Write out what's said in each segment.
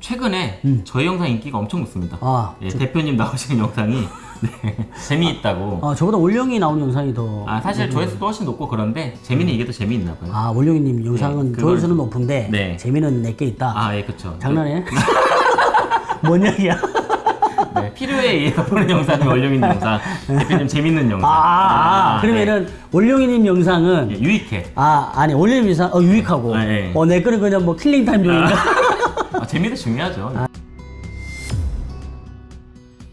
최근에 음. 저희 영상 인기가 엄청 높습니다. 아, 예, 대표님 나오시는 영상이 네, 재미있다고. 아 저보다 원령이 나온 영상이 더. 아 사실 조회수도 훨씬 높고 그런데 재미는 이게 더 재미있나 봐요. 아 원령이님 영상은 네, 그걸- 조회수는 높은데 네. 재미는 내게 있다. 아, 예, 그쵸. 장난해? 뭔 얘기야? 네, 필요에 의해서 보는 영상이 있는 영상. 대표님 재밌는 아, 영상. 아, 아, 아, 그러면은 원령이님 영상은 네. 예, 유익해. 아 아니 원령님 영상 어 유익하고 아, 예. 어 내 거는 그냥 뭐 killing time용인가? 아, 재미도 중요하죠.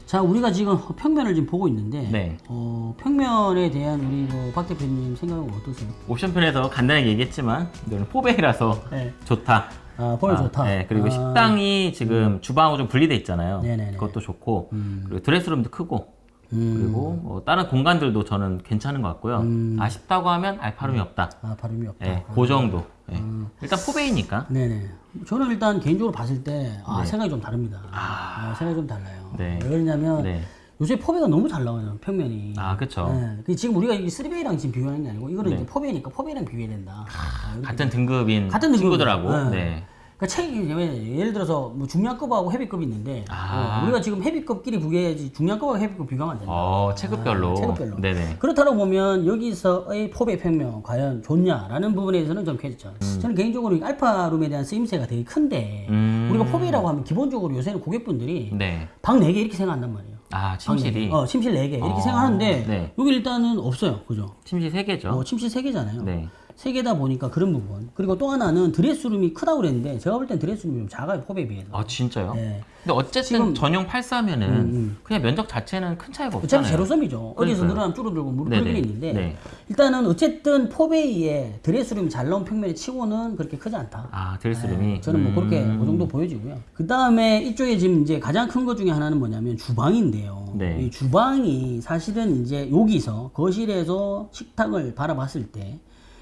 자 우리가 지금 평면을 지금 보고 있는데 네. 어, 평면에 대한 우리 뭐 박 대표님 생각은 어떠세요? 옵션편에서 간단하게 얘기했지만 이거는 포베이라서 네. 좋다. 아 볼 아, 좋다. 네, 그리고 아, 식당이 지금 주방하고 좀 분리돼 있잖아요. 네네네. 그것도 좋고 음. 그리고 드레스룸도 크고 음. 그리고 뭐 다른 공간들도 저는 괜찮은 것 같고요. 음. 아쉽다고 하면 알파룸이 없다. 아 발음이 없다. 예, 그 정도. 예. 일단 포베이니까. 네네. 저는 일단 개인적으로 봤을 때 아, 네. 생각이 좀 다릅니다. 아, 생각이 좀 달라요. 네. 왜 그러냐면 네. 요새 포베가 너무 잘 나와요 평면이. 아, 그쵸. 네. 그 지금 우리가 이 3베이랑 지금 비교하는 게 아니고 이거는 네. 이제 포베니까 포베랑 비교해야 된다. 아, 같은 등급인 같은 등급이죠. 친구들하고. 네. 네. 그러니까 책이 왜- 예를 들어서 뭐 중량급하고 헤비급이 있는데 아. 어, 우리가 지금 헤비급끼리 비교해야지 중량급하고 헤비급 비교하면 안 된다. 어, 체급별로. 아, 체급별로. 네네. 그렇다고 보면 여기서의 포배 평면 과연 좋냐라는 부분에서는 좀 괜찮죠. 저는 개인적으로 이 알파룸에 대한 쓰임새가 되게 큰데 음. 우리가 포배라고 하면 기본적으로 요새는 고객분들이 네. 방 4개 이렇게 생각한단 말이에요. 아, 방 침실이. 네 개. 어, 침실 4개 이렇게 어, 생각하는데 네. 여기 일단은 없어요. 그죠? 침실 3개죠. 어, 침실 3개잖아요. 네. 세 개다 보니까 그런 부분. 그리고 또 하나는 드레스룸이 크다고 그랬는데 제가 볼 땐 드레스룸이 좀 작아요. 포배에 비해서. 아, 진짜요? 네. 근데 어쨌든 지금- 전용 84면은 음, 그냥 면적 자체는 큰 차이가 어차피 없잖아요. 제로섬이죠. 어디서. 늘어나면 줄어들고. 그런 게 있는데 네. 일단은 어쨌든 포베이에 드레스룸이 잘 나온 평면에 치고는 그렇게 크지 않다. 아, 드레스룸이. 네, 저는 뭐 그렇게 음. 그 정도 보여지고요. 그 다음에 이쪽에 지금 이제 가장 큰 것 중에 하나는 뭐냐면 주방인데요. 네. 이 주방이 사실은 이제 여기서 거실에서 식탁을 바라봤을 때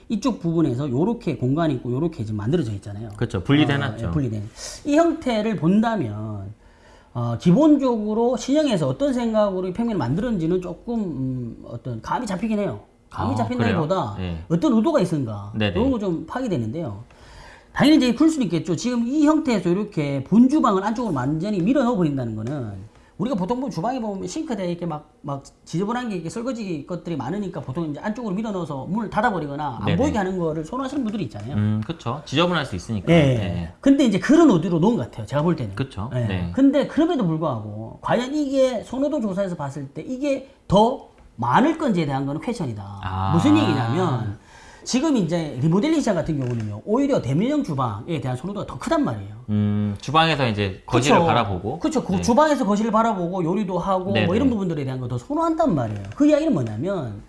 이쪽 부분에서 요렇게 공간이 있고 요렇게 지금 만들어져 있잖아요. 그렇죠. 분리돼 어, 놨죠. 예, 분리된. 이 형태를 본다면 어, 기본적으로 신형에서 어떤 생각으로 이 평면을 만들었는지는 조금 음, 어떤 감이 잡히긴 해요. 감이 아, 잡힌다기보다 그래요? 예. 어떤 의도가 있었는가 네네. 이런 거 좀 파악이 되는데요. 당연히 이제 그럴 수는 있겠죠. 지금 이 형태에서 이렇게 본주방을 안쪽으로 완전히 밀어 넣어 버린다는 거는 우리가 보통 보면 주방에 보면 싱크대에 이렇게 막, 막 지저분한 게 이렇게 설거지 것들이 많으니까 보통 이제 안쪽으로 밀어 넣어서 문을 닫아버리거나 안 네네. 보이게 하는 거를 선호하시는 분들이 있잖아요. 음, 그렇죠. 지저분할 수 있으니까. 예. 네. 근데 이제 그런 의도로 놓은 것 같아요. 제가 볼 때는. 그쵸. 예. 네. 근데 그럼에도 불구하고 과연 이게 선호도 조사에서 봤을 때 이게 더 많을 건지에 대한 거는 퀘션이다. 아. 무슨 얘기냐면 지금 이제 리모델링 시장 같은 경우는요. 오히려 대면형 주방에 대한 선호도가 더 크단 말이에요. 음, 주방에서 이제 거실을 그쵸? 바라보고. 그쵸. 그 네. 주방에서 거실을 바라보고 요리도 하고 네네. 뭐 이런 부분들에 대한 거 더 선호한단 말이에요. 그 이야기는 뭐냐면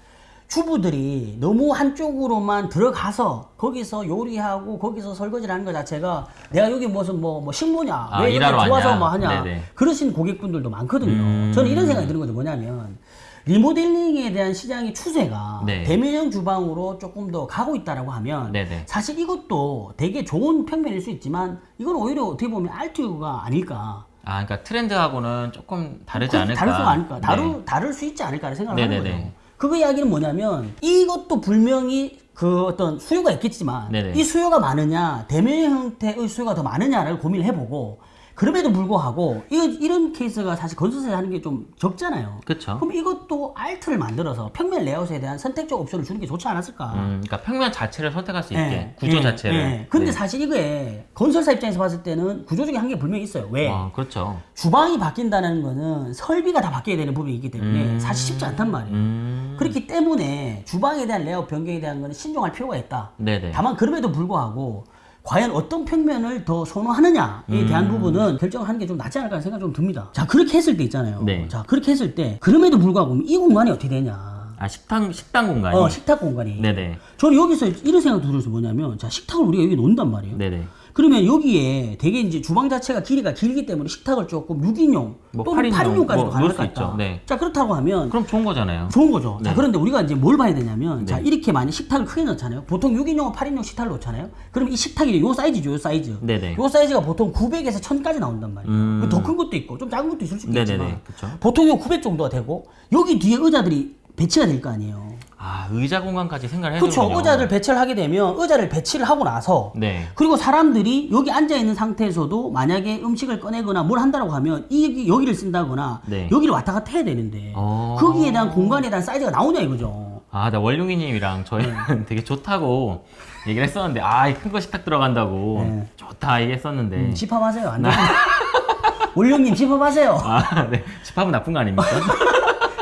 주부들이 너무 한쪽으로만 들어가서 거기서 요리하고 거기서 설거지를 하는 것 자체가 내가 여기 무슨 뭐, 뭐 식모냐 아, 왜 일하러 좋아서 왔냐? 뭐 하냐 네네. 그러신 고객분들도 많거든요. 음. 저는 이런 생각이 드는 거죠. 뭐냐면 리모델링에 대한 시장의 추세가 네. 대면형 주방으로 조금 더 가고 있다라고 하면 네네. 사실 이것도 되게 좋은 평면일 수 있지만 이건 오히려 어떻게 보면 alt가 아닐까. 아, 그러니까 트렌드하고는 조금 다르지 그- 않을까. 다를 수가 아닐까. 다루, 네. 다를 수 있지 않을까라는 생각을 하는 네네네. 거예요. 그거 이야기는 뭐냐면 이것도 분명히 그 어떤 수요가 있겠지만 네네. 이 수요가 많으냐 대면 형태의 수요가 더 많으냐를 고민을 해보고 그럼에도 불구하고 이, 이런 케이스가 사실 건설사에 하는 게 좀 적잖아요. 그쵸. 그럼 이것도 alt를 만들어서 평면 레이아웃에 대한 선택적 옵션을 주는 게 좋지 않았을까? 음, 그러니까 평면 자체를 선택할 수 있게. 예, 구조 예, 자체를. 예. 근데 네. 사실 이게 건설사 입장에서 봤을 때는 구조적인 한계 분명히 있어요. 왜? 아, 그렇죠. 주방이 바뀐다는 거는 설비가 다 바뀌어야 되는 부분이 있기 때문에 음. 사실 쉽지 않단 말이에요. 음. 그렇기 때문에 주방에 대한 레이아웃 변경에 대한 거는 신중할 필요가 있다. 네네. 다만 그럼에도 불구하고 과연 어떤 평면을 더 선호하느냐에 대한 음. 부분은 결정을 하는 게 좀 낫지 않을까 생각이 좀 듭니다. 자 그렇게 했을 때 있잖아요. 네. 자 그렇게 했을 때 그럼에도 불구하고 이 공간이 어떻게 되냐? 아, 식당, 식당 공간이. 어 식탁 공간이. 네네. 저는 여기서 이런 생각도 들어서 뭐냐면 자 식탁을 우리가 여기 놓는단 말이에요. 네네. 그러면 여기에 되게 이제 주방 자체가 길이가 길기 때문에 식탁을 조금 6인용 뭐 또는 8인용 8인용까지도 뭐 가능할 것 같다. 있죠. 네. 자 그렇다고 하면 그럼 좋은 거잖아요. 좋은 거죠. 자 네. 그런데 우리가 이제 뭘 봐야 되냐면 자 네. 이렇게 많이 식탁을 크게 넣잖아요. 보통 6인용, 8인용 식탁을 놓잖아요. 그럼 이 식탁이 요 사이즈죠, 요 사이즈. 네네. 요 사이즈가 보통 900에서 1000까지 나온단 말이에요. 음. 더큰 것도 있고 좀 작은 것도 있을 수 있겠지만 네네네. 그쵸. 보통 요 900 정도가 되고 여기 뒤에 의자들이 배치가 될 거 아니에요. 아 의자 공간까지 생각을 그렇죠. 해주군요. 의자를 배치를 하게 되면 의자를 배치를 하고 나서 네. 그리고 사람들이 여기 앉아 있는 상태에서도 만약에 음식을 꺼내거나 뭘 한다고 하면 이 여기를 쓴다거나 네. 여기를 왔다 갔다 해야 되는데 어. 거기에 대한 공간에 대한 사이즈가 나오냐 이거죠. 아, 나 월룡이님이랑 저희는 네. 되게 좋다고 얘기를 했었는데, 아, 큰 거 식탁 들어간다고 네. 좋다 얘기했었는데, 집합하세요. 안 되면 원룡님 집합하세요. 아, 네, 집합은 나쁜 거 아닙니까?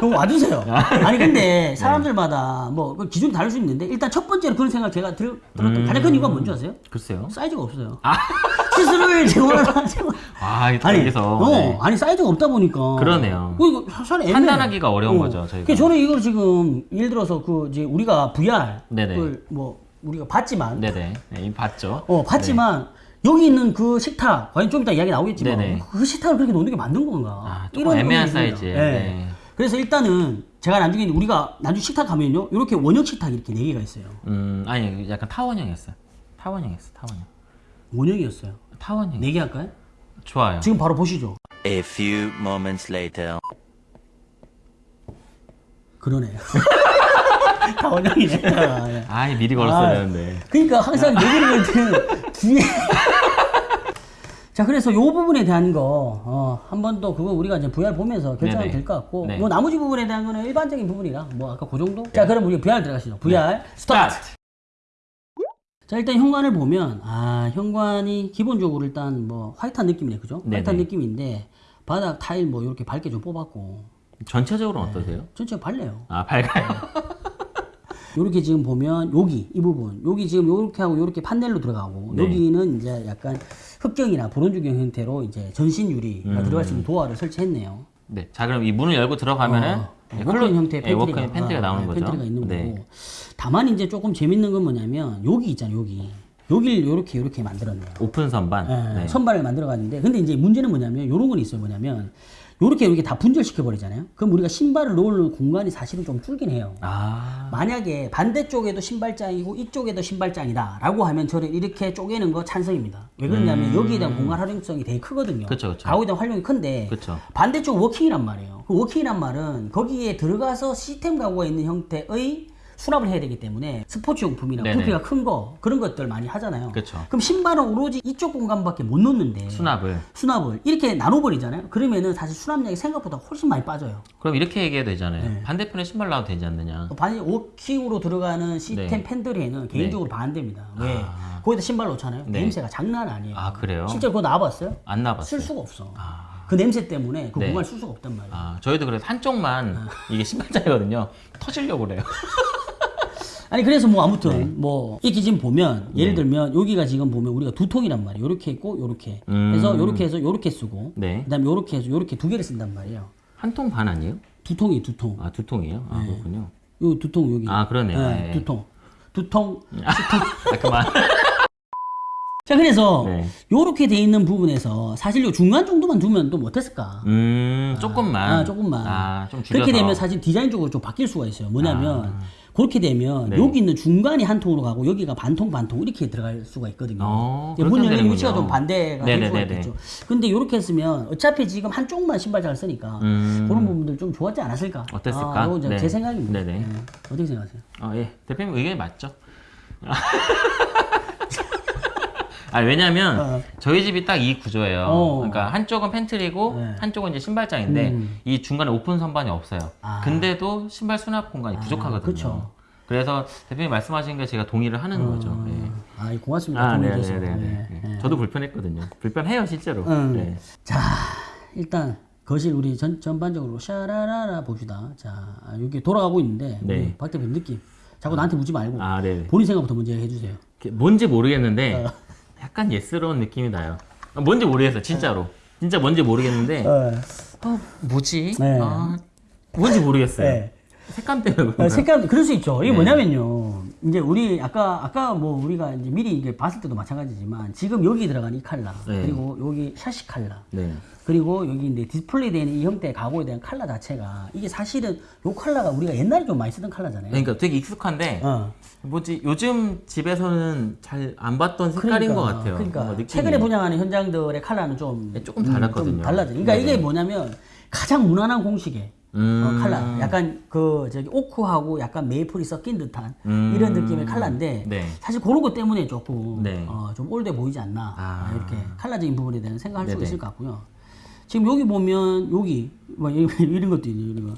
그럼 와주세요. 아니 근데 사람들마다 뭐그 기준이 다를 수 있는데 일단 첫 번째로 그런 생각 제가 들, 들었던 가장 큰 이유가 뭔지 아세요? 글쎄요. 사이즈가 없어요. 시스를 제공하는 아, 아니, 어, 네. 아니 사이즈가 없다 보니까. 그러네요. 그 이거 사실. 판단하기가 어려운 거죠, 저희가. 그러니까 저는 이걸 지금 예를 들어서 그 이제 우리가 VR 네네. 을뭐 우리가 봤지만, 네네, 네, 봤죠. 어 봤지만 여기 있는 그 식탁, 과연 좀 이따 이야기 나오겠지만 네네. 그 식탁을 그렇게 놓는 게 맞는 건가? 아, 조금 애매한. 사이즈예요. 예. 네. 그래서 일단은 제가 나중에 우리가 나중에 식탁 가면요, 이렇게 원형 식탁 이렇게 네 개가 있어요. 음, 아니, 약간 타원형이었어요. 타원형이었어, 타원형. 원형이었어요. 타원형. 네개 할까요? 좋아요. 지금 바로 보시죠. A few moments later. 그러네요. 다 원형이네. 아, 예. 아, 미리 걸었어야 아, 되는데. 그러니까 항상 얘기를 할 때는 뒤에. 자, 그래서 요 부분에 대한 거, 어, 한번 더 그거 우리가 이제 VR 보면서 결정하면. 될 것 같고, 네. 뭐 나머지 부분에 대한 거는 일반적인 부분이라, 뭐 아까 그 정도? 자, 그럼 우리 VR 들어가시죠. VR 스타트! 자, 일단 현관을 보면, 아, 현관이 기본적으로 일단 뭐 화이트한 느낌이네, 그죠? 네네. 화이트한 느낌인데, 바닥 타일 뭐 이렇게 밝게 좀 뽑았고, 전체적으로는 어떠세요? 전체 밝네요. 아, 밝아요. 요렇게 지금 보면 여기 이 부분 여기 지금 요렇게 하고 요렇게 판넬로 들어가고 네. 여기는 이제 약간 흑경이나 브론즈경 형태로 이제 전신 유리가 음. 들어갈 수 있는 도어를 설치했네요. 네. 자, 그럼 이 문을 열고 들어가면은 어, 네, walk-in 형태의 네, pantry가, walk-in pantry가 어, 나오는 네, 거죠. pantry가 있는 네. 거고. 다만 이제 조금 재밌는 건 뭐냐면 여기 있잖아요. 여기 여기를 요렇게 요렇게 만들었네요. 오픈 선반. 예, 네. 선반을 만들어 갔는데 근데 이제 문제는 뭐냐면 요런 건 있어요. 뭐냐면 요렇게 이렇게 다 분절시켜 버리잖아요. 그럼 우리가 신발을 놓을 공간이 사실은 좀 줄긴 해요. 아, 만약에 반대쪽에도 신발장이고 이쪽에도 신발장이다 라고 하면 저는 이렇게 쪼개는 거 찬성입니다 왜 그러냐면 여기에 대한 공간 활용성이 되게 크거든요 음. 그쵸, 그쵸. 가구에 대한 활용이 큰데 그쵸. 반대쪽 walk-in이란 말이에요 그 walk-in이란 말은 거기에 들어가서 시스템 가구가 있는 형태의 수납을 해야 되기 때문에 스포츠 용품이나 네네. 부피가 큰 거 그런 것들 많이 하잖아요 그쵸. 그럼 신발은 오로지 이쪽 공간밖에 못 놓는데 수납을. 수납을 이렇게 나눠버리잖아요 그러면은 사실 수납량이 생각보다 훨씬 많이 빠져요 그럼 이렇게 얘기해도 되잖아요. 네. 반대편에 신발 놔도 되지 않느냐. 반이 워킹으로 들어가는 시스템 네. 팬들에는 개인적으로 반대입니다. 왜? 아. 거기다 신발 놓잖아요. 네. 냄새가 장난 아니에요. 아, 그래요? 실제로 그거 나와봤어요? 안 나봤어요. 쓸 수가 없어. 아. 그 냄새 때문에 그 네. 공간을 쓸 수가 없단 말이에요. 아, 저희도 그래서 한쪽만 이게 신발장이거든요. 터지려고 그래요. 아니 그래서 뭐 아무튼 네. 뭐 이렇게 지금 보면 예를 들면 여기가 지금 보면 우리가 두 통이란 말이에요. 요렇게 있고 요렇게 음. 해서 요렇게 해서 요렇게 쓰고 네. 그다음에 요렇게 해서 요렇게 두 개를 쓴단 말이에요. 한 통 반 아니에요? 두 통이 두 통. 아, 두 통이에요? 아, 그렇군요. 요 두 통 여기. 아, 그러네요. 네, 네. 두 통. 두 통. 아, 그만. 자 그래서 네. 요렇게 돼 있는 부분에서 사실 요 중간 정도만 두면 또 못했을까? 음, 조금만. 아, 조금만. 아, 좀 줄여서. 그렇게 되면 사실 디자인적으로 좀 바뀔 수가 있어요. 뭐냐면 그렇게 되면 네. 여기 있는 중간이 한 통으로 가고 여기가 반통 반통 이렇게 들어갈 수가 있거든요. 어, 문 열리는. 위치가 좀 반대가 될 수가. 있겠죠. 근데 이렇게 했으면 어차피 지금 한쪽만 신발장을 쓰니까 음. 그런 부분들 좀 좋았지 않았을까? 어땠을까? 아, 이제 네. 제 생각입니다. 네. 어떻게 생각하세요? 아, 예. 대표님 의견이 맞죠? 아, 왜냐면 어. 저희 집이 딱 이 구조예요. 어. 그러니까 한쪽은 팬트리고 네. 한쪽은 이제 신발장인데 음. 이 중간에 오픈 선반이 없어요. 아. 근데도 신발 수납 공간이 부족하거든요. 그쵸. 그래서 대표님 말씀하신 게 제가 동의를 하는 거죠. 예. 아, 예, 고맙습니다. 아, 도움이 돼서. 네네네. 네, 네. 저도 불편했거든요. 불편해요, 실제로. 음. 네. 자, 일단 거실 우리 전, 전반적으로 샤라라라 봅시다. 자, 여기 돌아가고 있는데 네. 박 대표님 느낌. 자꾸 나한테 묻지 말고 아, 네. 본인 생각부터 먼저 해주세요. 뭔지 모르겠는데 어. 약간 예스러운 느낌이 나요. 아, 뭔지 모르겠어요, 진짜로. 진짜 뭔지 모르겠는데 어, 뭐지? 네. 아, 뭔지 모르겠어요. 네. 색감 때문에 어, 그런가? 색감 그럴 수 있죠. 이게 네. 뭐냐면요. 이제 우리 아까 아까 뭐 우리가 이제 미리 이제 봤을 때도 마찬가지지만 지금 여기 들어간 이 칼라 네. 그리고 여기 샤시 칼라 네. 그리고 여기 이제 디스플레이 되는 이 형태의 가구에 대한 칼라 자체가 이게 사실은 요 칼라가 우리가 옛날에 좀 많이 쓰던 칼라잖아요. 그러니까 되게 익숙한데 어. 뭐지 요즘 집에서는 잘 안 봤던 색깔인 것 같아요. 그러니까. 최근에 분양하는 현장들의 칼라는 좀 네, 조금 달랐거든요. 좀 달라져. 그러니까 네네. 이게 뭐냐면 가장 무난한 공식에 음. 어, 칼라. 약간 그 저기 오크하고 약간 maple이 섞인 듯한 음. 이런 느낌의 칼라인데 네. 사실 그런 것 때문에 조금 네. 어, 좀 올드해 보이지 않나 아. 아, 이렇게 칼라적인 부분에 대한 생각할 수 네네. 있을 것 같고요. 지금 여기 보면 여기 뭐 이런, 이런 것도 있네요. 이런 거.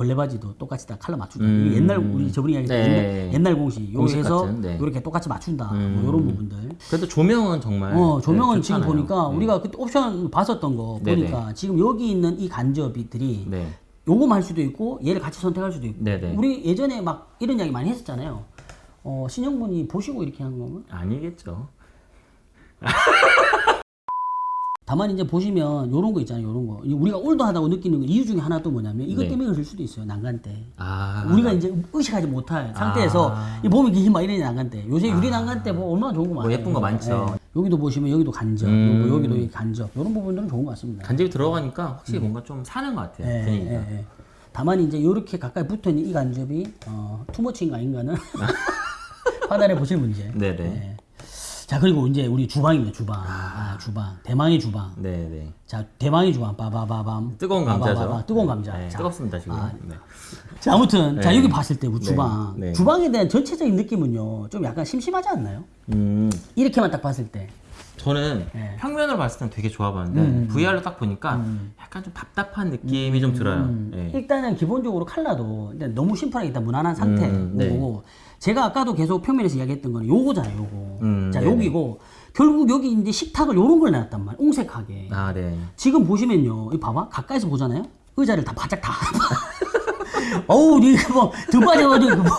걸레바지도 똑같이 다 칼라 맞춘다. 음. 옛날 우리 저번에 이야기했던 네. 옛날, 옛날 공식 요거 공식 해서 같은, 네. 이렇게 똑같이 맞춘다. 음. 뭐 이런 부분들. 그래도 조명은 정말 어, 조명은 네, 지금. 보니까 네. 우리가 그때 옵션 봤었던 거 네네. 보니까 지금 여기 있는 이 간접이들이 네. 요거만 할 수도 있고 얘를 같이 선택할 수도 있고. 우리 예전에 막 이런 이야기 많이 했었잖아요. 어, 신영분이 보시고 이렇게 한 거면 아니겠죠. 다만 이제 보시면 요런 거 있잖아요. 요런 거. 이 우리가 올드하다고 느끼는 거 이유 중에 하나 또 뭐냐면 이것 네. 때문에 그럴 수도 있어요. 난간 때. 아. 우리가 이제 의식하지 못할 상태에서 이 보면 이게 막 이런 난간 때. 요새 유리 난간 때 뭐 얼마나 좋은 거 많아요. 예쁜 거 많죠. 예. 여기도 보시면 여기도 간접, 음. 요거 여기도 이 간접. 요런 부분들은 좋은 것 같습니다. 간접이 들어가니까 확실히 뭔가 좀 사는 것 같아요. 예, 분위기가. 예, 예. 다만 이제 이렇게 가까이 붙어 있는 이 간접이 어, 투머치인가 아닌가는 판단해 보실 문제. 네네. 예. 자 그리고 이제 우리 주방입니다. 주방. 아, 주방. 대망의 주방. 네네. 자 대망의 주방. 빠바바밤. 뜨거운 감자죠. 빠바바바. 뜨거운 감자. 네, 자, 뜨겁습니다 지금. 아, 네. 자 아무튼 자 네. 여기 봤을 때 우리 네, 주방. 네. 주방에 대한 전체적인 느낌은요. 좀 약간 심심하지 않나요? 음, 이렇게만 딱 봤을 때. 저는 네. 평면으로 봤을 땐 되게 좋아 보였는데 음, VR로 딱 보니까 약간 좀 답답한 느낌이 좀 들어요. 음, 예. 일단은 기본적으로 칼라도 너무 심플하게 일단 무난한 상태고 음, 네. 제가 아까도 계속 평면에서 이야기했던 거는 요거잖아요 요거 음, 자 네네. 여기고 결국 여기 이제 식탁을 요런 걸 놨단 말이에요 옹색하게 아, 네. 지금 보시면요 이 봐봐 가까이서 보잖아요 의자를 다 바짝 다 어우 이거 뭐 등받이가지고 뭐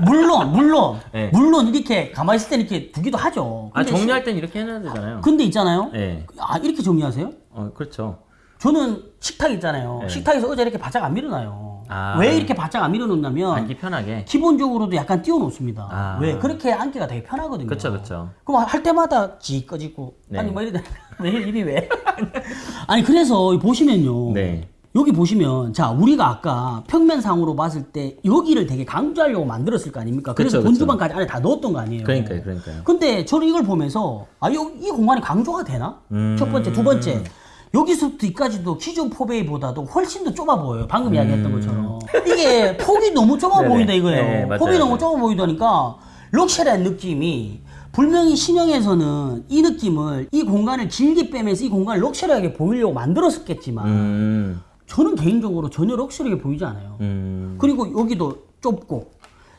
물론 물론 네. 물론 이렇게 가만히 있을 때 이렇게 두기도 하죠 아, 정리할 땐 이렇게 해놔야 되잖아요. 시- 근데 있잖아요 네. 아 이렇게 정리하세요? 어, 그렇죠. 저는 식탁 있잖아요. 네. 식탁에서 의자 이렇게 바짝 안 밀어놔요. 아. 왜 이렇게 바짝 안 밀어놓냐면 앉기 편하게. 기본적으로도 약간 띄워놓습니다. 아. 왜 그렇게 앉기가 되게 편하거든요. 그쵸, 그쵸. 그럼 할 때마다 지 꺼지고 네. 아니 뭐 이래 왜 이리 왜? 아니 그래서 보시면요. 네. 여기 보시면 자 우리가 아까 평면상으로 봤을 때 여기를 되게 강조하려고 만들었을 거 아닙니까? 그래서 그쵸. 본주방까지 안에 다 넣었던 거 아니에요. 그러니까요, 그러니까요. 근데 저는 이걸 보면서 아, 이, 이 공간이 강조가 되나? 음. 첫 번째, 두 번째. 여기서부터 여기까지도 기존 포베이보다도 훨씬 더 좁아 보여요. 방금 이야기했던 것처럼. 이게 폭이 너무 좁아 음. 네네. 보인다 이거예요. 네, 맞아요, 폭이 너무. 좁아 보이다니까 럭셔리한 느낌이 분명히 신형에서는 이 느낌을 이 공간을 길게 빼면서 이 공간을 럭셔리하게 보이려고 만들었었겠지만 음, 저는 개인적으로 전혀 럭셔리하게 보이지 않아요. 음. 그리고 여기도 좁고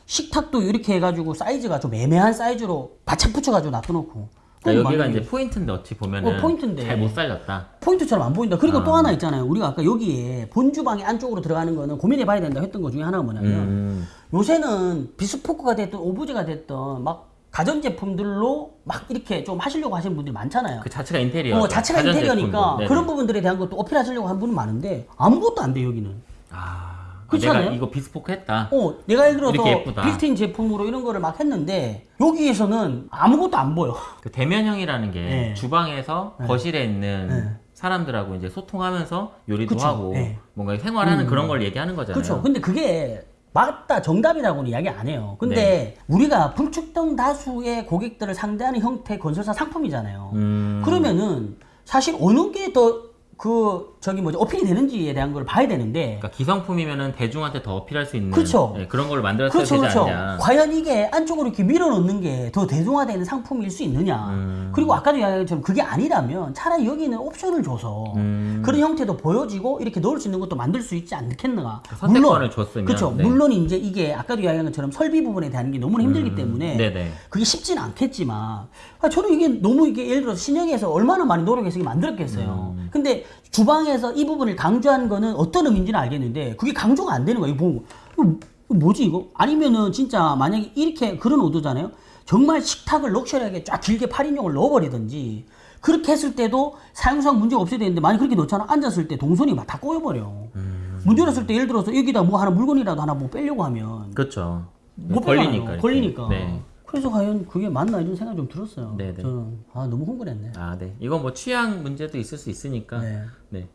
식탁도 이렇게 해가지고 사이즈가 좀 애매한 사이즈로 바짝 붙여가지고 놔둬놓고 그러니까 여기가 이제 포인트인데 어찌 보면은 어, 포인트인데. 잘못 살렸다. 포인트처럼 안 보인다. 그리고 아. 또 하나 있잖아요. 우리가 아까 여기에 본주방의 안쪽으로 들어가는 거는 고민해봐야 된다 했던 것 중에 하나가 뭐냐면 음, 요새는 비스포크가 됐든 오브제가 됐든 막 가전제품들로 막 이렇게 좀 하시려고 하시는 분들이 많잖아요. 그 자체가 인테리어. 어, 자체가 인테리어니까. 그런 부분들에 대한 것도 어필하시려고 하는 분은 많은데 아무것도 안 돼 여기는. 아, 그렇지 내가 않아요? 이거 비스포크 했다. 어, 내가 예를 들어서 이렇게 예쁘다. 빌트인 제품으로 이런 거를 막 했는데 여기에서는 아무것도 안 보여. 그 대면형이라는 게 네. 주방에서 거실에 있는 네. 사람들하고 이제 소통하면서 요리도 그쵸. 하고 네. 뭔가 생활하는 그런 걸 얘기하는 거잖아요. 그렇죠. 근데 그게 맞다 정답이라고는 이야기 안 해요. 근데 네. 우리가 불특정 다수의 고객들을 상대하는 형태 건설사 상품이잖아요. 음, 그러면은 사실 어느 게 더 그 저기 뭐지 어필이 되는지에 대한 걸 봐야 되는데 그러니까 기성품이면은 대중한테 더 어필할 수 있는 그쵸. 예, 그런 걸 만들어서 그렇죠, 되지 그렇죠. 않냐. 과연 이게 안쪽으로 이렇게 밀어넣는 게 더 대중화되는 상품일 수 있느냐. 음. 그리고 아까도 이야기한 것처럼 그게 아니라면 차라리 여기는 옵션을 줘서 음. 그런 형태도 보여지고 이렇게 넣을 수 있는 것도 만들 수 있지 않겠는가. 선택권을 줬으면, 그렇죠. 네. 물론 이제 이게 아까도 이야기한 것처럼 설비 부분에 대한 게 너무 힘들기 때문에 음. 네네. 그게 쉽진 않겠지만 아, 저는 이게 너무 이게 예를 들어서 신형에서 얼마나 많이 노력해서 만들었겠어요. 음. 근데 주방에 서 이 부분을 강조한 거는 어떤 의미인지는 알겠는데 그게 강조가 안 되는 거예요. 이거 보고 이거 뭐지 이거? 아니면은 진짜 만약에 이렇게 그런 오도잖아요. 정말 식탁을 럭셔리하게 쫙 길게 8인용을 넣어버리든지 그렇게 했을 때도 사용상 문제가 없어야 되는데 만약 그렇게 넣잖아 앉았을 때 동선이 막 다 꼬여버려. 음. 문제 났을 때 예를 들어서 여기다 뭐 하나 물건이라도 하나 뭐 빼려고 하면 그렇죠. 못 걸리니까. 빼잖아요. 이렇게. 걸리니까. 네. 그래서 과연 그게 맞나 이런 생각이 좀 들었어요. 네네. 저는 아 너무 흥분했네. 아, 네. 이건 뭐 취향 문제도 있을 수 있으니까. 네. 네.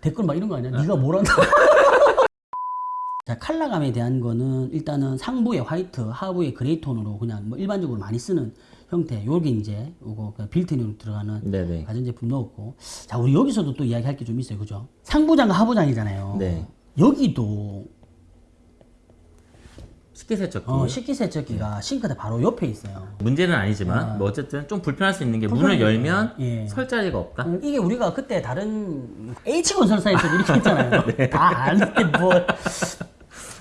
댓글 막 이런 거 아니야? 네가 뭘 한다? 자 컬러감에 대한 거는 일단은 상부의 화이트, 하부의 gray 톤으로 그냥 뭐 일반적으로 많이 쓰는 형태. 요게 이제 요거 그 빌트인으로 들어가는 네네. 가전제품 넣었고. 자 우리 여기서도 또 이야기할 게 좀 있어요, 그죠? 상부장과 하부장이잖아요. 네. 여기도 식기세척기. 어, 식기세척기가 싱크대 바로 옆에 있어요. 문제는 아니지만 뭐 어쨌든 좀 불편할 수 있는 게 문을. 열면 예. 설 자리가 없다. 음, 이게 우리가 그때 다른 H건설사에서 이렇게 했잖아요. 네. 다 아는데 뭘.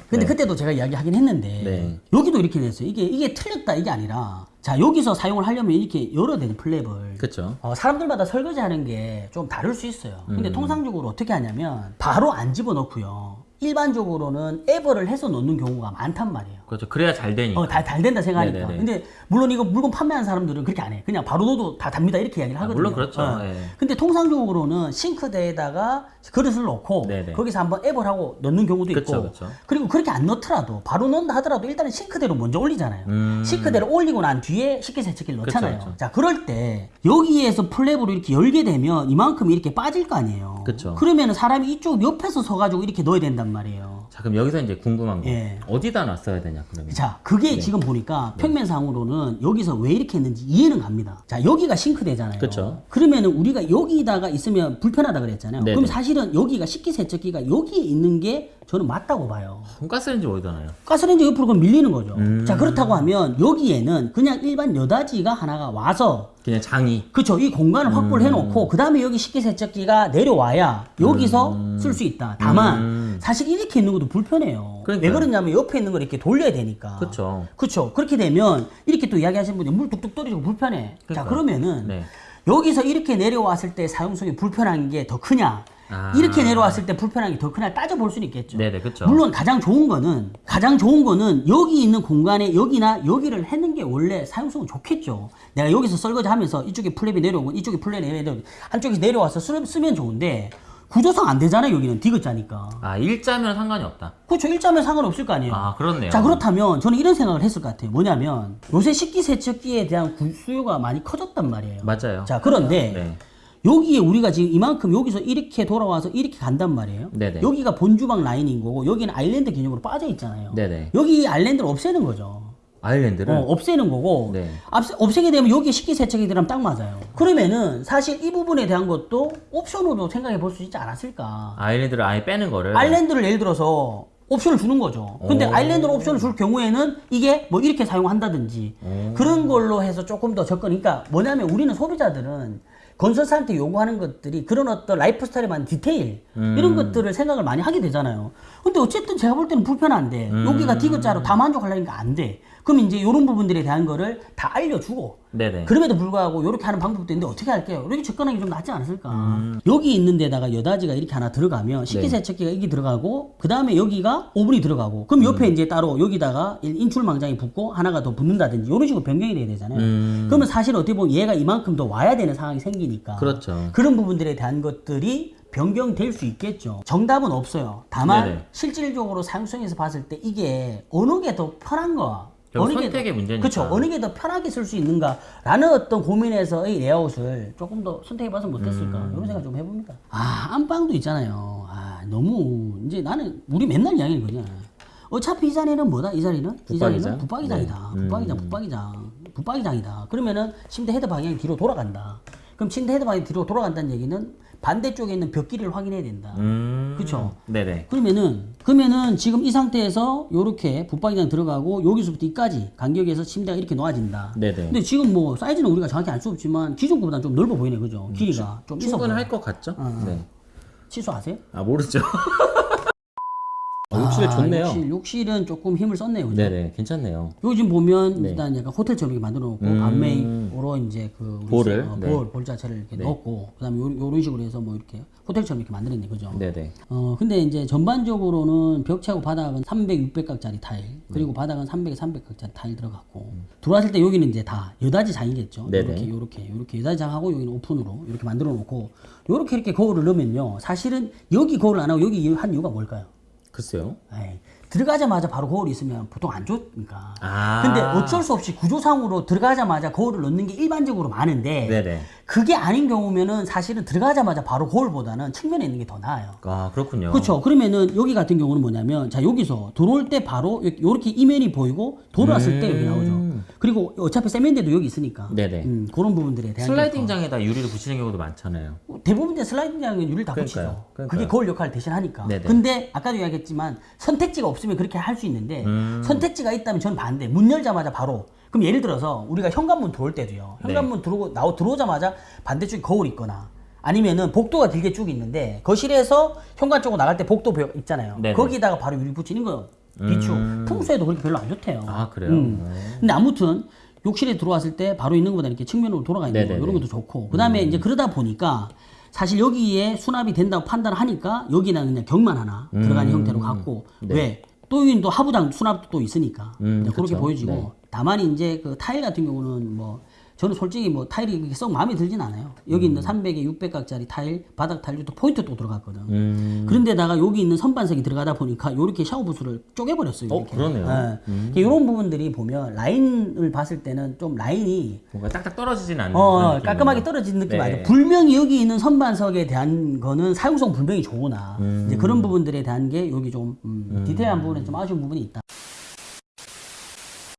근데 그때도 제가 이야기하긴 했는데 네. 여기도 이렇게 됐어요. 이게 이게 틀렸다 이게 아니라 자 여기서 사용을 하려면 이렇게 열어야 되는 플랩을 그렇죠. 어, 사람들마다 설거지하는 게 좀 다를 수 있어요. 음. 근데 통상적으로 어떻게 하냐면 바로 안 집어넣고요. 일반적으로는 에버를 해서 넣는 경우가 많단 말이에요. 그렇죠. 그래야 잘 되니까. 어, 다, 잘 된다 생각하니까. 네네네. 근데 물론 이거 물건 판매하는 사람들은 그렇게 안 해. 그냥 바로 넣어도 다 답니다. 이렇게 이야기를 하거든요. 물론 그렇죠. 어. 예. 근데 통상적으로는 싱크대에다가 그릇을 넣고 네네. 거기서 한번 앱을 하고 넣는 경우도 있고 그쵸, 그쵸. 그리고 그렇게 안 넣더라도 바로 넣는다 하더라도 일단은 싱크대로 먼저 올리잖아요. 음. 싱크대를 올리고 난 뒤에 식기세척기를 그쵸, 넣잖아요. 그쵸. 자, 그럴 때 여기에서 플랩으로 이렇게 열게 되면 이만큼 이렇게 빠질 거 아니에요. 그쵸. 그러면 사람이 이쪽 옆에서 서가지고 이렇게 넣어야 된단 말이에요. 자, 그럼 여기서 이제 궁금한 거. 예. 어디다 놨어야 되냐, 그러면. 자, 그게 지금 보니까 평면상으로는 여기서 왜 이렇게 했는지 이해는 갑니다. 자, 여기가 싱크대잖아요. 그쵸. 그러면은 우리가 여기다가 있으면 불편하다 그랬잖아요. 네네. 그럼 사실은 여기가 식기세척기가 여기에 있는 게 저는 맞다고 봐요. 가스레인지 어디다 놔요? 가스레인지 옆으로 밀리는 거죠. 음. 자, 그렇다고 하면 여기에는 그냥 일반 여다지가 하나가 와서 그냥 장이. 그쵸. 이 공간을 확보를 음. 해놓고, 그 다음에 여기 식기세척기가 내려와야 여기서 쓸수 있다. 다만, 음. 사실 이렇게 있는 것도 불편해요. 그러니까요. 왜 그러냐면 옆에 있는 걸 이렇게 돌려야 되니까. 그쵸. 그쵸. 그렇게 되면, 이렇게 또 이야기하시는 분이 물 뚝뚝 떨어지고 불편해. 자, 그러니까요. 그러면은, 네. 여기서 이렇게 내려왔을 때 사용성이 불편한 게 더 크냐, 아. 이렇게 내려왔을 때 불편한 게 더 크냐 따져볼 수는 있겠죠. 네네, 그쵸. 물론 가장 좋은 거는 가장 좋은 거는 여기 있는 공간에 여기나 여기를 해는 게 원래 사용성은 좋겠죠. 내가 여기서 설거지 하면서 이쪽에 플랩이 내려오고 이쪽에 플랩이 내려오고 한쪽에서 내려와서 쓰, 쓰면 좋은데 구조상 안 되잖아요. 여기는 디귿자니까. 아, 일자면 상관이 없다. 그렇죠. 일자면 상관없을 거 아니에요. 아, 그렇네요. 자 그렇다면 저는 이런 생각을 했을 것 같아요. 뭐냐면 요새 식기세척기에 대한 구- 수요가 많이 커졌단 말이에요. 맞아요. 자 그런데 네. 여기에 우리가 지금 이만큼 여기서 이렇게 돌아와서 이렇게 간단 말이에요. 네네. 여기가 본주방 라인인 거고 여기는 아일랜드 개념으로 빠져 있잖아요. 네네. 여기 아일랜드를 없애는 거죠. 아일랜드를. 어, 없애는 거고 네. 앞세- 없애 게 되면 여기에 식기 세척이 들어가면 딱 맞아요. 그러면은 사실 이 부분에 대한 것도 옵션으로 생각해 볼 수 있지 않았을까. 아일랜드를 아예 빼는 거를. 아일랜드를 예를 들어서 옵션을 주는 거죠. 근데 오. 아일랜드로 옵션을 줄 경우에는 이게 뭐 이렇게 사용한다든지 오. 그런 걸로 해서 조금 더 접근. 그러니까 뭐냐면 우리는 소비자들은 건설사한테 요구하는 것들이 그런 어떤 라이프 스타일에 맞는 디테일 음. 이런 것들을 생각을 많이 하게 되잖아요. 근데 어쨌든 제가 볼 때는 불편한데 음. 여기가 디귿자로 다 만족하려니까 안 돼. 그럼 이제 이런 부분들에 대한 거를 다 알려주고 네네. 그럼에도 불구하고 이렇게 하는 방법도 있는데 어떻게 할게요? 이렇게 접근하기 좀 낫지 않았을까? 음. 여기 있는 데다가 여닫이가 이렇게 하나 네. 들어가면 식기세척기가 이게 들어가고 그 다음에 여기가 오븐이 들어가고 그럼 음. 옆에 이제 따로 여기다가 인출망장이 붙고 하나가 더 붙는다든지 이런 식으로 변경이 돼야 되잖아요. 음. 그러면 사실 어떻게 보면 얘가 이만큼 더 와야 되는 상황이 생기니까 그렇죠. 그런 부분들에 대한 것들이 변경될 수 있겠죠. 정답은 없어요. 다만 네네. 실질적으로 사용성에서 봤을 때 이게 어느 게 더 편한 거 어느 게 선택의 더- 문제니까. 그쵸. 어느 게 더 편하게 쓸 수 있는가라는 어떤 고민에서의 레이아웃을 조금 더 선택해봐서 못했을까 음. 이런 생각 좀 해봅니다. 아 안방도 있잖아요. 아 너무 이제 나는 우리 맨날 이야기하는 거냐. 어차피 이 자리는 뭐다? 이 자리는? 이? 자리는 붙박이장이다. 네. 붙박이장, 음. 붙박이장, 붙박이장이다. 그러면은 침대 헤드 방향이 뒤로 돌아간다. 그럼 침대 헤드 방향이 뒤로 돌아간다는 얘기는 반대쪽에 있는 벽 길이를 확인해야 된다. 음. 그쵸. 네네. 그러면은 그러면은 지금 이 상태에서 요렇게 붙박이장 들어가고 여기서부터 이까지 간격에서 침대가 이렇게 놓아진다. 네네. 근데 지금 뭐 사이즈는 우리가 정확히 알 수 없지만 기존 거보다 좀 넓어 보이네, 그죠? 길이가 좀. 충분할 것 같죠? 어. 네. 취소하세요? 아, 모르죠. 어, 욕실이 좋네요. 욕실, 욕실은 조금 힘을 썼네요, 그죠? 네네. 괜찮네요. 요즘 보면 네. 일단 약간 호텔처럼 이렇게 만들어 놓고 음. 반메이로 이제 그 볼을, 어, 네. 볼, 볼 자체를 이렇게 넣었고 그다음에 요, 요런 식으로 해서 뭐 이렇게 호텔처럼 이렇게 만들었네, 그죠? 네네. 어 근데 이제 전반적으로는 벽체하고 바닥은 300, 600각짜리 타일 그리고 바닥은 300, 300각짜리 타일 들어갔고 들어왔을 때 여기는 이제 다 여다지 장이겠죠. 네네. 이렇게 요렇게 요렇게 여다지 장하고 여기는 오픈으로 이렇게 만들어 놓고 요렇게 이렇게 거울을 넣으면요. 사실은 여기 거울을 안 하고 여기 한 이유가 뭘까요? 글쎄요. 에이, 들어가자마자 바로 거울이 있으면 보통 안 좋으니까. 아. 근데 어쩔 수 없이 구조상으로 들어가자마자 거울을 넣는 게 일반적으로 많은데 네네. 그게 아닌 경우면은 사실은 들어가자마자 바로 거울보다는 측면에 있는 게 더 나아요. 아 그렇군요. 그렇죠. 그러면은 여기 같은 경우는 뭐냐면 자 여기서 들어올 때 바로 이렇게 이면이 보이고 돌아왔을 때 여기 나오죠. 그리고 어차피 세면대도 여기 있으니까 음. 네네. 음, 그런 부분들에 대한 슬라이딩장에다 유리를 붙이는 경우도 많잖아요. 게 대부분 이제 슬라이딩장은 유리를 다 그러니까요. 붙이죠. 그러니까요. 그게 거울 역할을 대신 하니까. 네네. 근데 아까도 이야기했지만 선택지가 없으면 그렇게 할 수 있는데 음. 선택지가 있다면 저는 반대. 문 열자마자 바로 그럼 예를 들어서 우리가 현관문 들어올 때도요. 네. 현관문 들어오고 나오 들어오자마자 반대쪽에 거울이 있거나 아니면은 복도가 길게 쭉 있는데 거실에서 현관 쪽으로 나갈 때 복도 벽 있잖아요. 네네. 거기다가 바로 유리 붙이는 거 비추. 음. 풍수에도 그렇게 별로 안 좋대요. 아 그래요. 음. 근데 아무튼 욕실에 들어왔을 때 바로 있는 것보다 이렇게 측면으로 돌아가 있는 거 네네네. 음. 이런 것도 좋고 그다음에 이제 그러다 보니까 사실 여기에 수납이 된다고 판단을 하니까 여기는 그냥 격만 하나 들어가는 형태로 갖고 음. 네. 왜? 또 여기는 또 하부장 수납도 또 있으니까 음, 그렇게 그쵸. 보여지고 네. 다만 이제 그 타일 같은 경우는 뭐 저는 솔직히 뭐 타일이 그렇게 썩 마음에 들진 않아요. 여기 있는 300에 600각짜리 타일, 바닥 타일도 또 포인트 또 들어갔거든. 음. 그런데다가 여기 있는 선반석이 들어가다 보니까 이렇게 샤워 부스를 쪼개버렸어요. 어, 이렇게. 그러네요. 음. 이런 부분들이 보면 라인을 봤을 때는 좀 라인이 뭔가 딱딱 떨어지진 않는. 어, 깔끔하게. 떨어지는 느낌 네. 맞아요. 불명이 여기 있는 선반석에 대한 거는 사용성 불명이 좋으나 음. 이제 그런 부분들에 대한 게 여기 좀 음, 디테일한 부분에 좀 아쉬운 부분이 있다.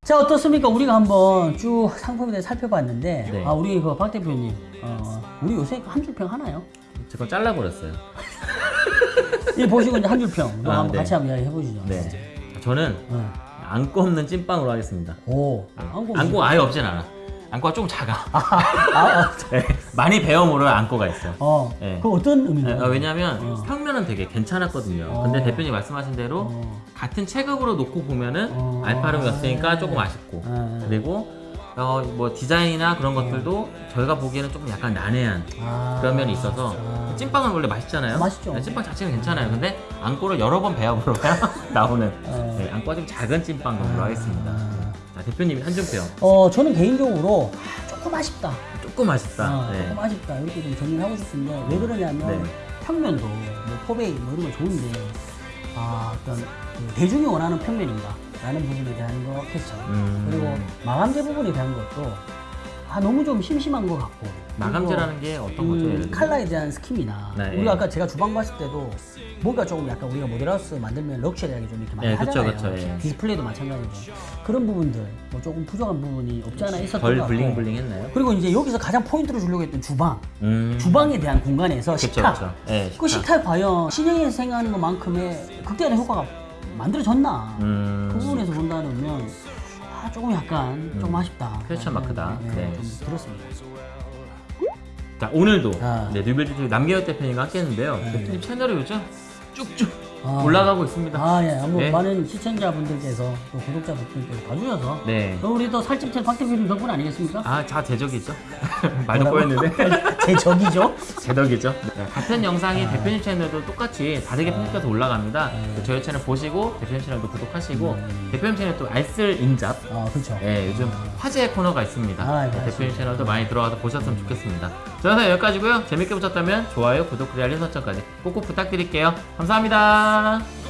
자 어떻습니까? 우리가 한번 쭉 상품에 대해 살펴봤는데 네. 아 우리 그박 대표님 어, 우리 요새 한 줄평 하나요? 제건 잘라버렸어요. 이 보시고 이제 한 줄 평. 또 아, 한번 네. 같이 한번 이야기 해 보시죠. 네. 저는 어. 안고 없는 찐빵으로 하겠습니다. 오. 안고 안고 아예 없진 않아. 안고가 좀 작아. 아, 아, 네. 많이 배워물을 안고가 있어. 어. 네. 그 어떤 의미인가요? 아, 왜냐면 평면은 되게 괜찮았거든요. 어. 근데 대표님 말씀하신 대로 어. 같은 체급으로 놓고 보면은 어. 알파룸이었으니까 아. 조금 아쉽고 아. 그리고 어, 뭐 디자인이나 그런 것들도 저희가 보기에는 조금 약간 난해한 아. 그런 면이 있어서 아. 찐빵은 원래 맛있잖아요. 아, 맛있죠. 네, 찐빵 자체는 괜찮아요. 근데 안고를 여러 번 배워보러야 나오는 어. 네, 안고가 좀 작은 찐빵 정도로 하겠습니다. 대표님의 한줄평 어, 저는 개인적으로 아, 조금 아쉽다. 조금 아쉽다. 어, 네. 조금 아쉽다. 이렇게 좀 정리를 하고 싶은데 왜 그러냐면 네. 평면도 뭐 포베이 뭐 이런 거 좋은데 아, 어떤 그 대중이 원하는 평면인가? 라는 부분에 대한 거 캐쳐. 음. 그리고 마감재 부분에 대한 것도 아, 너무 좀 심심한 것 같고. 마감재라는 게 어떤 거죠? 음? 칼라에 대한 scheme이나 네, 우리가 예. 아까 제가 주방 봤을 때도 뭔가 조금 약간 우리가 모델하우스 만들면 luxury하게 좀 이렇게 많이 예, 그쵸, 하잖아요. 그쵸, 예. 디스플레이도 마찬가지고 그런 부분들 뭐 조금 부족한 부분이 없지 않아 있었던 것 같고 bling bling 했나요? 그리고 이제 여기서 가장 포인트로 주려고 했던 주방 음. 주방에 대한 공간에서 그쵸, 식탁 그쵸. 예, 그 식탁. 과연 신형이 생각하는 것만큼의 극대화된 효과가 만들어졌나 음. 그 부분에서 본다면 아, 조금 약간 좀 아쉽다 question mark다. 네, 네. 좀 들었습니다 자 오늘도 아. 네, 뉴빌드 남계혁 대표님과 함께 했는데요. 대표님 채널이 요즘 쭉쭉 아. 올라가고 있습니다. 아, 예. 뭐 네. 많은 시청자분들께서 또 구독자분들께서 봐주셔서 네. 또 우리 또 살집tel 박 대표님 덕분 아니겠습니까? 아, 자 제적이죠. 말도 꼬였는데 제 적이죠. 제덕이죠. 네, 같은 영상이 대표님 채널도 똑같이 다르게 편집해서 올라갑니다. 저희 채널 보시고 대표님 채널도 구독하시고 대표님 채널 또 알쓸 인잡. 아, 그렇죠. 네, 요즘 화제의 코너가 있습니다. 아, 네, 네, 대표님. 채널도 많이 들어와서 보셨으면 좋겠습니다. 저 영상 여기까지고요. 재밌게 보셨다면 좋아요, 구독, 그리고 알림 설정까지 꼭꼭 부탁드릴게요. 감사합니다. Bye.